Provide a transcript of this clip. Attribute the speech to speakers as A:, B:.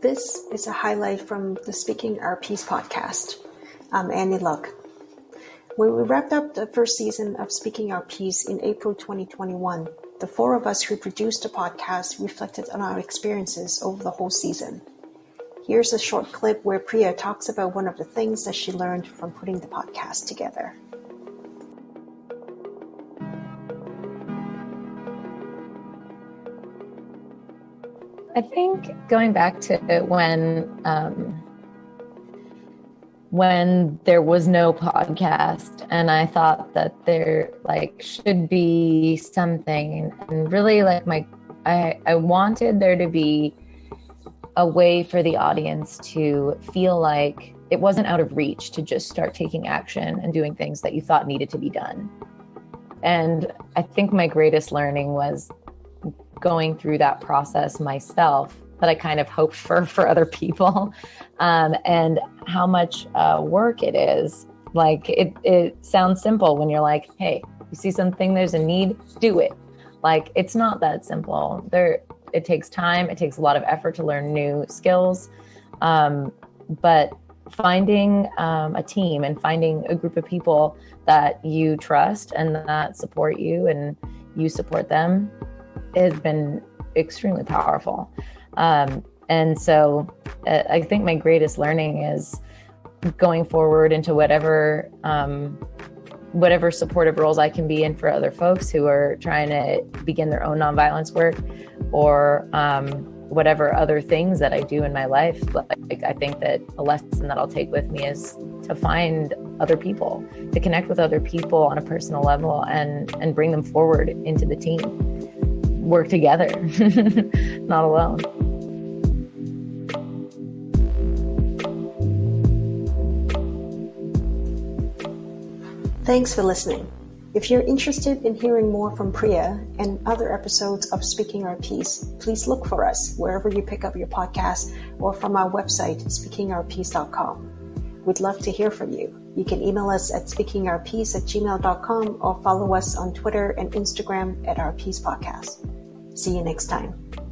A: This is a highlight from the Speaking Our Piece podcast. I'm Annie Luck. When we wrapped up the first season of Speaking Our Piece in April 2021, the four of us who produced the podcast reflected on our experiences over the whole season. Here's a short clip where Priya talks about one of the things that she learned from putting the podcast together.
B: I think going back to when um, when there was no podcast and I thought that there like should be something and really like my I I wanted there to be a way for the audience to feel like it wasn't out of reach to just start taking action and doing things that you thought needed to be done. And I think my greatest learning was going through that process myself that I kind of hoped for for other people, um, and how much uh, work it is. Like it, it sounds simple when you're like, "Hey, you see something, there's a need, do it." Like it's not that simple. There, it takes time. It takes a lot of effort to learn new skills, um, but finding um, a team and finding a group of people that you trust and that support you and you support them has been extremely powerful. Um, and so uh, I think my greatest learning is going forward into whatever um, whatever supportive roles I can be in for other folks who are trying to begin their own nonviolence work or um, whatever other things that I do in my life. Like, I think that a lesson that I'll take with me is to find other people, to connect with other people on a personal level and, and bring them forward into the team work together, not alone.
A: Thanks for listening. If you're interested in hearing more from Priya and other episodes of Speaking Our Piece, please look for us wherever you pick up your podcast or from our website, speakingourpiece.com. We'd love to hear from you. You can email us at speakingourpiece at gmail.com or follow us on Twitter and Instagram at Our Peace Podcast. See you next time.